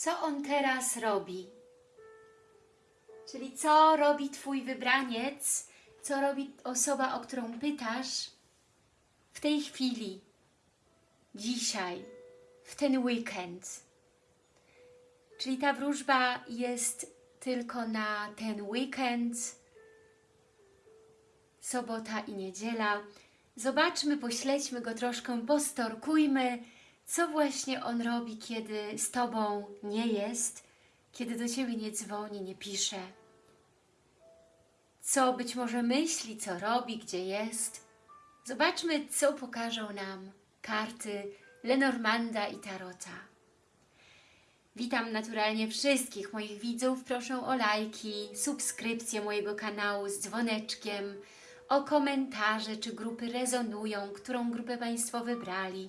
co on teraz robi. Czyli co robi Twój wybraniec, co robi osoba, o którą pytasz w tej chwili, dzisiaj, w ten weekend. Czyli ta wróżba jest tylko na ten weekend, sobota i niedziela. Zobaczmy, pośledźmy go troszkę, postorkujmy, co właśnie on robi, kiedy z Tobą nie jest, kiedy do Ciebie nie dzwoni, nie pisze. Co być może myśli, co robi, gdzie jest. Zobaczmy, co pokażą nam karty Lenormanda i Tarota. Witam naturalnie wszystkich moich widzów. Proszę o lajki, subskrypcję mojego kanału z dzwoneczkiem, o komentarze, czy grupy rezonują, którą grupę Państwo wybrali.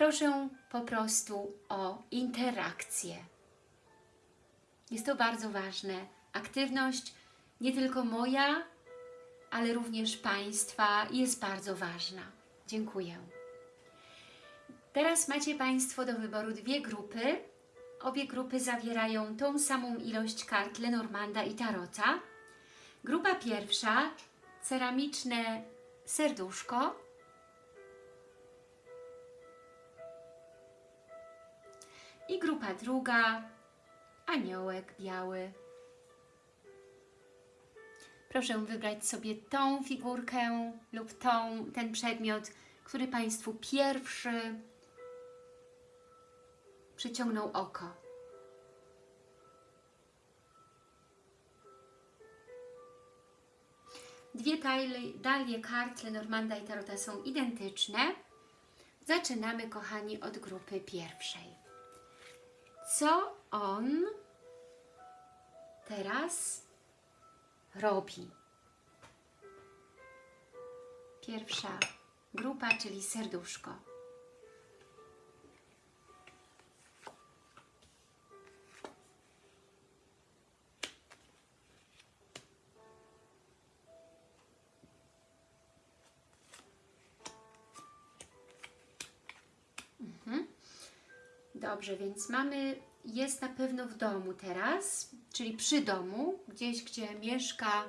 Proszę po prostu o interakcję. Jest to bardzo ważne. Aktywność nie tylko moja, ale również Państwa jest bardzo ważna. Dziękuję. Teraz macie Państwo do wyboru dwie grupy. Obie grupy zawierają tą samą ilość kart Lenormanda i Tarota. Grupa pierwsza, ceramiczne serduszko. I grupa druga, aniołek biały. Proszę wybrać sobie tą figurkę lub tą, ten przedmiot, który Państwu pierwszy przyciągnął oko. Dwie talie, dalie kart Lenormanda i Tarota są identyczne. Zaczynamy, kochani, od grupy pierwszej. Co on teraz robi? Pierwsza grupa, czyli serduszko. Dobrze, więc mamy, jest na pewno w domu teraz, czyli przy domu, gdzieś, gdzie mieszka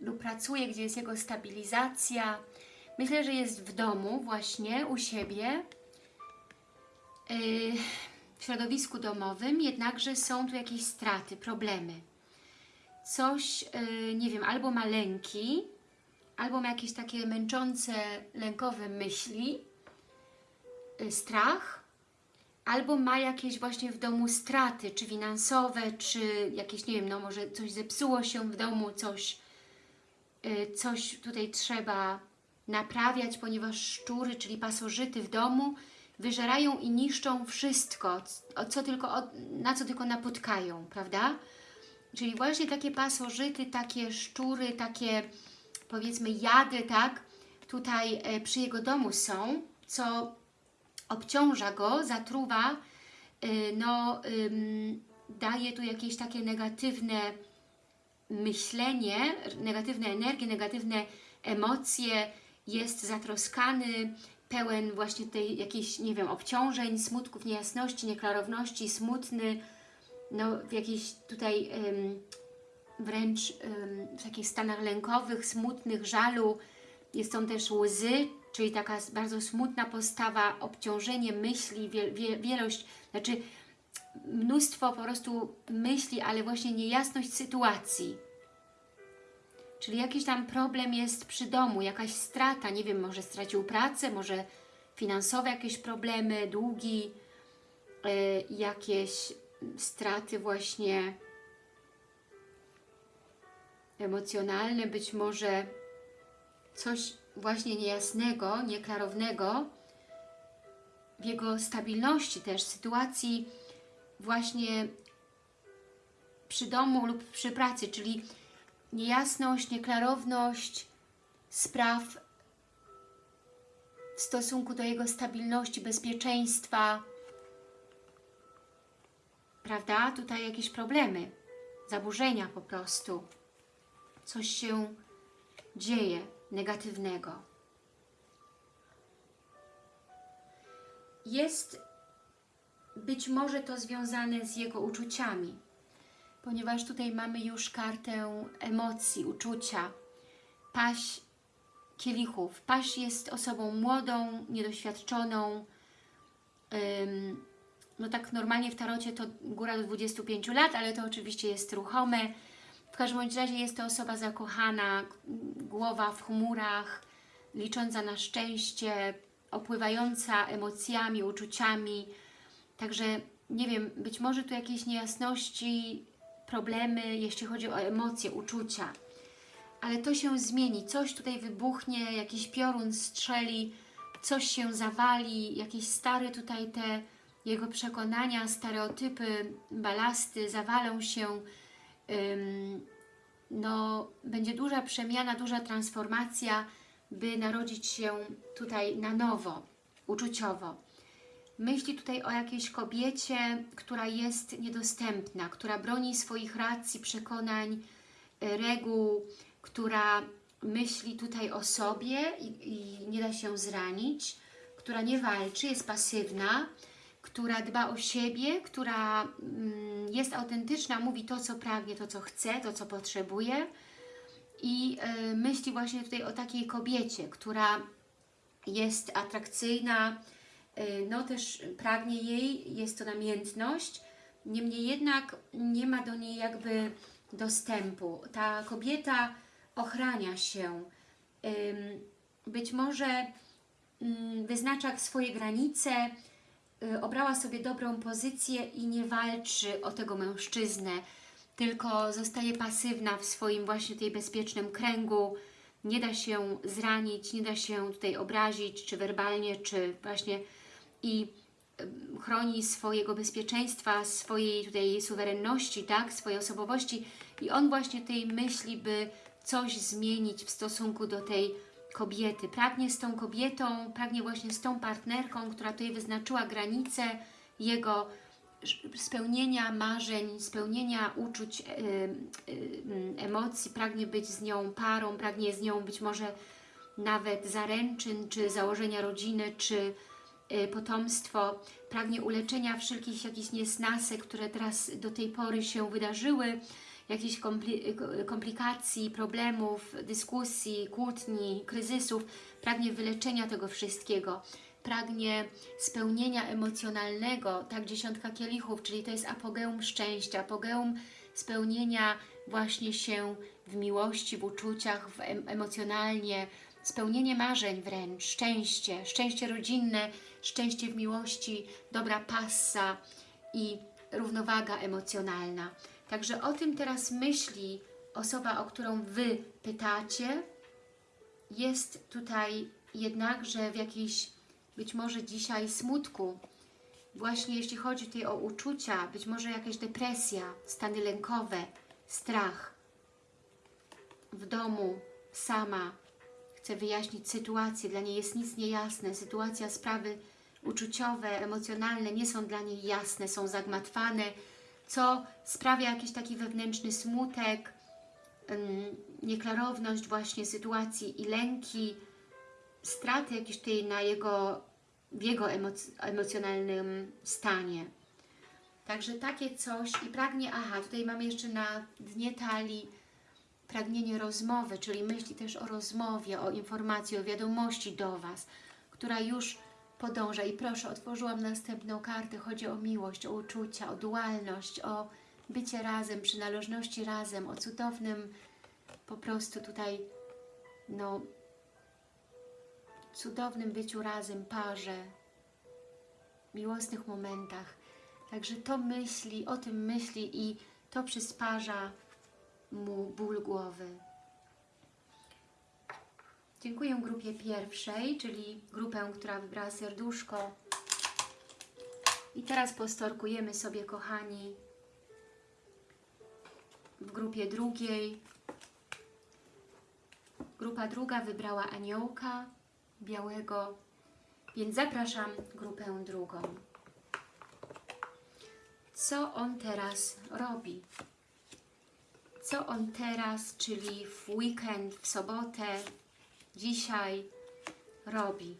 lub pracuje, gdzie jest jego stabilizacja. Myślę, że jest w domu właśnie, u siebie, yy, w środowisku domowym, jednakże są tu jakieś straty, problemy. Coś, yy, nie wiem, albo ma lęki, albo ma jakieś takie męczące, lękowe myśli, yy, strach, albo ma jakieś właśnie w domu straty, czy finansowe, czy jakieś, nie wiem, no może coś zepsuło się w domu, coś, yy, coś tutaj trzeba naprawiać, ponieważ szczury, czyli pasożyty w domu wyżerają i niszczą wszystko, co tylko, na co tylko napotkają, prawda? Czyli właśnie takie pasożyty, takie szczury, takie powiedzmy jady, tak, tutaj e, przy jego domu są, co obciąża go, zatruwa, y, no, daje tu jakieś takie negatywne myślenie, negatywne energie, negatywne emocje, jest zatroskany, pełen właśnie tej jakichś, nie wiem, obciążeń, smutków, niejasności, nieklarowności, smutny, no w jakichś tutaj wręcz w takich stanach lękowych, smutnych, żalu, jest on też łzy, czyli taka bardzo smutna postawa, obciążenie myśli, wielość, znaczy mnóstwo po prostu myśli, ale właśnie niejasność sytuacji. Czyli jakiś tam problem jest przy domu, jakaś strata, nie wiem, może stracił pracę, może finansowe jakieś problemy, długi, y, jakieś straty właśnie emocjonalne, być może coś właśnie niejasnego, nieklarownego w jego stabilności też, sytuacji właśnie przy domu lub przy pracy, czyli niejasność, nieklarowność spraw w stosunku do jego stabilności, bezpieczeństwa, prawda? Tutaj jakieś problemy, zaburzenia po prostu. Coś się dzieje być może to związane z jego uczuciami, ponieważ tutaj mamy już kartę emocji, uczucia. Paś kielichów. Paś jest osobą młodą, niedoświadczoną. No tak normalnie w tarocie to góra do 25 lat, ale to oczywiście jest ruchome. W każdym bądź razie jest to osoba zakochana, głowa w chmurach, licząca na szczęście, opływająca emocjami, uczuciami. Także nie wiem, być może tu jakieś niejasności, problemy, jeśli chodzi o emocje, uczucia. Ale to się zmieni, coś tutaj wybuchnie, jakiś piorun strzeli, coś się zawali, jakieś stare tutaj te jego przekonania, stereotypy, balasty zawalą się. No, będzie duża przemiana, duża transformacja, by narodzić się tutaj na nowo, uczuciowo. Myśli tutaj o jakiejś kobiecie, która jest niedostępna, która broni swoich racji, przekonań, y, reguł, która myśli tutaj o sobie i, i nie da się zranić, która nie walczy, jest pasywna, która dba o siebie, która mm, jest autentyczna, mówi to, co pragnie, to, co chce, to, co potrzebuje. I y, myśli właśnie tutaj o takiej kobiecie, która jest atrakcyjna, y, no też pragnie jej, jest to namiętność, niemniej jednak nie ma do niej jakby dostępu. Ta kobieta ochrania się, być może ym, wyznacza swoje granice, obrała sobie dobrą pozycję i nie walczy o tego mężczyznę, tylko zostaje pasywna w swoim właśnie tej bezpiecznym kręgu, nie da się zranić, nie da się tutaj obrazić, czy werbalnie, czy właśnie i ym, chroni swojego bezpieczeństwa, swojej tutaj suwerenności, tak, swojej osobowości. I on właśnie tej myśli, by coś zmienić w stosunku do tej kobiety. Pragnie z tą kobietą, pragnie właśnie z tą partnerką, która tutaj wyznaczyła granice jego spełnienia marzeń, spełnienia uczuć, yy, yy, emocji, pragnie być z nią parą, pragnie z nią być może nawet zaręczyn, czy założenia rodziny, czy yy, potomstwo, pragnie uleczenia wszelkich jakichś niesnasek, które teraz do tej pory się wydarzyły, jakichś kompli komplikacji, problemów, dyskusji, kłótni, kryzysów, pragnie wyleczenia tego wszystkiego, pragnie spełnienia emocjonalnego, tak dziesiątka kielichów, czyli to jest apogeum szczęścia, apogeum spełnienia właśnie się w miłości, w uczuciach, w em emocjonalnie, spełnienie marzeń wręcz, szczęście, szczęście rodzinne, szczęście w miłości, dobra passa i równowaga emocjonalna. Także o tym teraz myśli osoba, o którą Wy pytacie. Jest tutaj jednakże w jakiejś, być może dzisiaj smutku. Właśnie jeśli chodzi tutaj o uczucia, być może jakaś depresja, stany lękowe, strach. W domu, sama, chce wyjaśnić sytuację, dla niej jest nic niejasne. Sytuacja, sprawy uczuciowe, emocjonalne nie są dla niej jasne, są zagmatwane, co sprawia jakiś taki wewnętrzny smutek, nieklarowność właśnie sytuacji i lęki, straty jakieś tutaj na jego, w jego emoc emocjonalnym stanie. Także takie coś i pragnie, aha, tutaj mamy jeszcze na dnie talii pragnienie rozmowy, czyli myśli też o rozmowie, o informacji, o wiadomości do Was, która już podąża. I proszę, otworzyłam następną kartę. Chodzi o miłość, o uczucia, o dualność, o bycie razem, przynależności razem, o cudownym po prostu tutaj, no, cudownym byciu razem, parze, miłosnych momentach. Także to myśli, o tym myśli i to przysparza mu ból głowy. Dziękuję grupie pierwszej, czyli grupę, która wybrała serduszko. I teraz postorkujemy sobie, kochani, w grupie drugiej. Grupa druga wybrała aniołka białego, więc zapraszam grupę drugą. Co on teraz robi? Co on teraz, czyli w weekend, w sobotę, dzisiaj robi.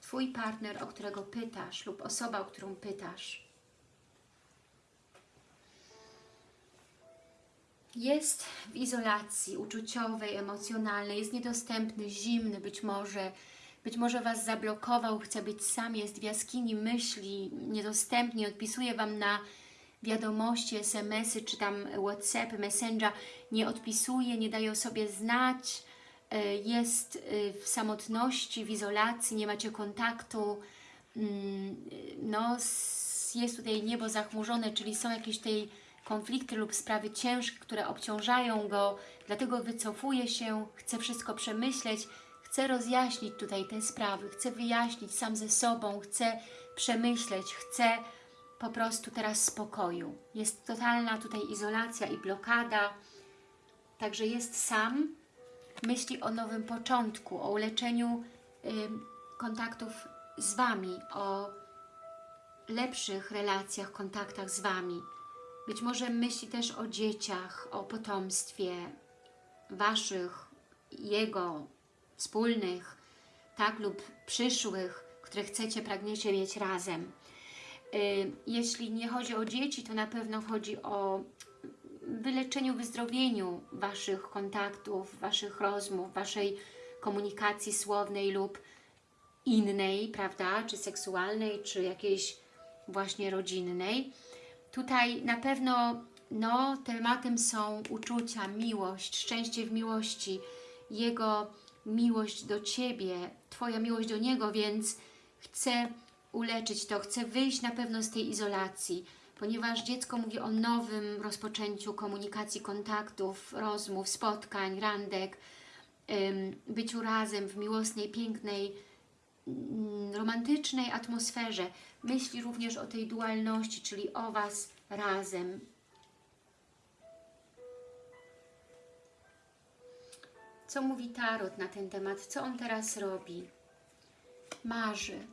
Twój partner, o którego pytasz lub osoba, o którą pytasz. Jest w izolacji uczuciowej, emocjonalnej, jest niedostępny, zimny być może, być może Was zablokował, chce być sam, jest w jaskini myśli, niedostępny, odpisuje Wam na wiadomości, SMS-y, czy tam WhatsApp, Messenger, nie odpisuje, nie daje o sobie znać, jest e, w samotności, w izolacji, nie macie kontaktu, Mm, no s- jest tutaj niebo zachmurzone, czyli są jakieś tej konflikty lub sprawy ciężkie, które obciążają go, dlatego wycofuje się, chce wszystko przemyśleć, chce rozjaśnić tutaj te sprawy, chce wyjaśnić sam ze sobą, chce przemyśleć, chce po prostu teraz spokoju. Jest totalna tutaj izolacja i blokada, także jest sam, myśli o nowym początku, o uleczeniu kontaktów z Wami, o lepszych relacjach, kontaktach z Wami. Być może myśli też o dzieciach, o potomstwie Waszych, Jego, wspólnych, tak, lub przyszłych, które chcecie, pragniecie mieć razem. Jeśli nie chodzi o dzieci, to na pewno chodzi o wyleczeniu, wyzdrowieniu Waszych kontaktów, Waszych rozmów, Waszej komunikacji słownej lub innej, prawda, czy seksualnej, czy jakiejś właśnie rodzinnej. Tutaj na pewno no, tematem są uczucia, miłość, szczęście w miłości, Jego miłość do Ciebie, Twoja miłość do Niego, więc chcę uleczyć to, chcę wyjść na pewno z tej izolacji, ponieważ dziecko mówi o nowym rozpoczęciu komunikacji, kontaktów, rozmów, spotkań, randek, byciu razem w miłosnej, pięknej, mm, romantycznej atmosferze. Myśli również o tej dualności, czyli o Was razem. Co mówi Tarot na ten temat? Co on teraz robi? Marzy,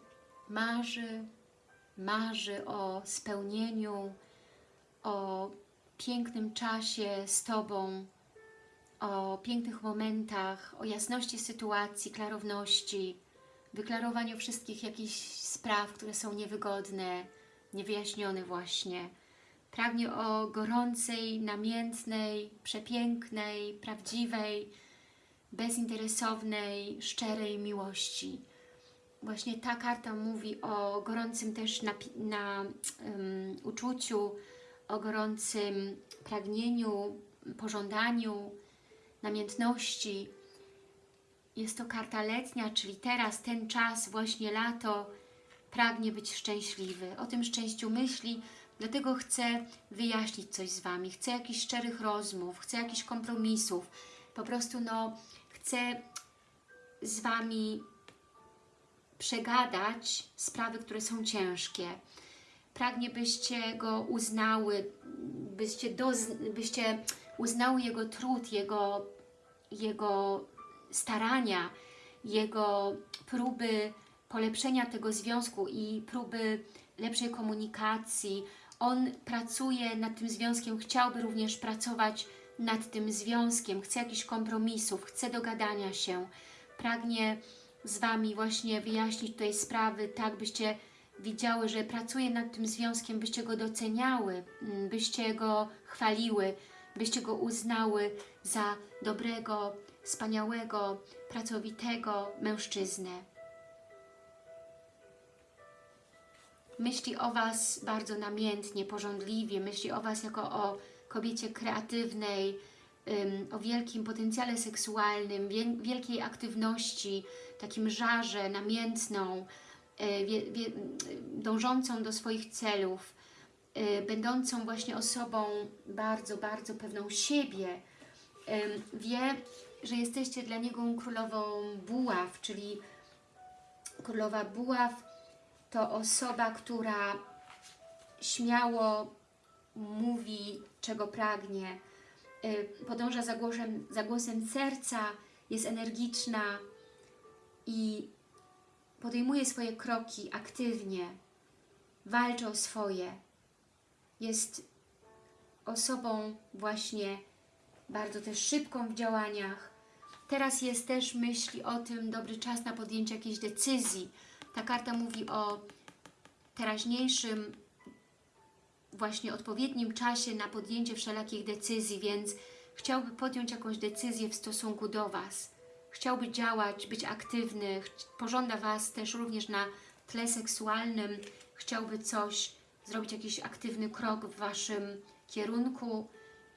marzy, marzy o spełnieniu, o pięknym czasie z Tobą, o pięknych momentach, o jasności sytuacji, klarowności, wyklarowaniu wszystkich jakichś spraw, które są niewygodne, niewyjaśnione właśnie. Pragnie o gorącej, namiętnej, przepięknej, prawdziwej, bezinteresownej, szczerej miłości. Właśnie ta karta mówi o gorącym też na, na um, uczuciu, o gorącym pragnieniu, pożądaniu, namiętności. Jest to karta letnia, czyli teraz, ten czas, właśnie lato, pragnie być szczęśliwy. O tym szczęściu myśli, dlatego chcę wyjaśnić coś z Wami. Chcę jakichś szczerych rozmów, chcę jakichś kompromisów. Po prostu no, chcę z Wami przegadać sprawy, które są ciężkie. Pragnie, byście go uznały, byście, doz, byście uznały jego trud, jego, jego starania, jego próby polepszenia tego związku i próby lepszej komunikacji. On pracuje nad tym związkiem, chciałby również pracować nad tym związkiem, chce jakichś kompromisów, chce dogadania się, pragnie z Wami właśnie wyjaśnić tutaj sprawy, tak byście widziały, że pracuje nad tym związkiem, byście go doceniały, mm, byście go chwaliły, byście go uznały za dobrego, wspaniałego, pracowitego mężczyznę. Myśli o Was bardzo namiętnie, pożądliwie, myśli o Was jako o kobiecie kreatywnej, o wielkim potencjale seksualnym, wie, wielkiej aktywności, takim żarze, namiętną, wie, dążącą do swoich celów, y, będącą właśnie osobą bardzo, bardzo pewną siebie, wie, że jesteście dla niego królową buław, czyli królowa buław to osoba, która śmiało mówi, czego pragnie, podąża za głosem, za głosem serca, jest energiczna i podejmuje swoje kroki aktywnie, walczy o swoje. Jest osobą właśnie bardzo też szybką w działaniach. Teraz jest też myśli o tym dobry czas na podjęcie jakiejś decyzji, Ta karta mówi o teraźniejszym, właśnie odpowiednim czasie na podjęcie wszelakich decyzji, więc chciałby podjąć jakąś decyzję w stosunku do Was. Chciałby działać, być aktywny, pożąda Was też również na tle seksualnym, chciałby coś, zrobić jakiś aktywny krok w Waszym kierunku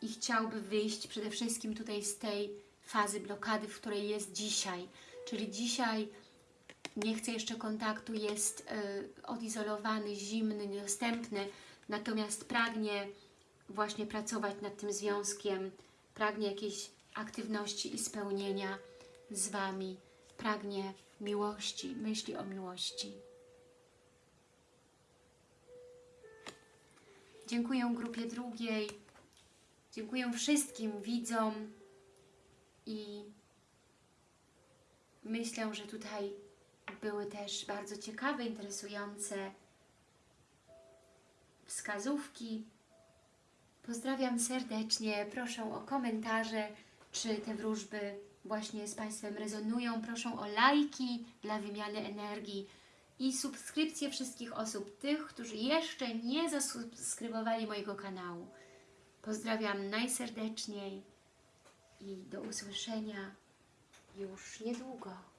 i chciałby wyjść przede wszystkim tutaj z tej fazy blokady, w której jest dzisiaj. Czyli dzisiaj nie chce jeszcze kontaktu, jest y, odizolowany, zimny, niedostępny, natomiast pragnie właśnie pracować nad tym związkiem, pragnie jakiejś aktywności i spełnienia z Wami, pragnie miłości, myśli o miłości. Dziękuję grupie drugiej, dziękuję wszystkim widzom i myślę, że tutaj były też bardzo ciekawe, interesujące wskazówki. Pozdrawiam serdecznie, proszę o komentarze, czy te wróżby właśnie z Państwem rezonują. Proszę o lajki dla wymiany energii i subskrypcję wszystkich osób, tych, którzy jeszcze nie zasubskrybowali mojego kanału. Pozdrawiam najserdeczniej i do usłyszenia już niedługo.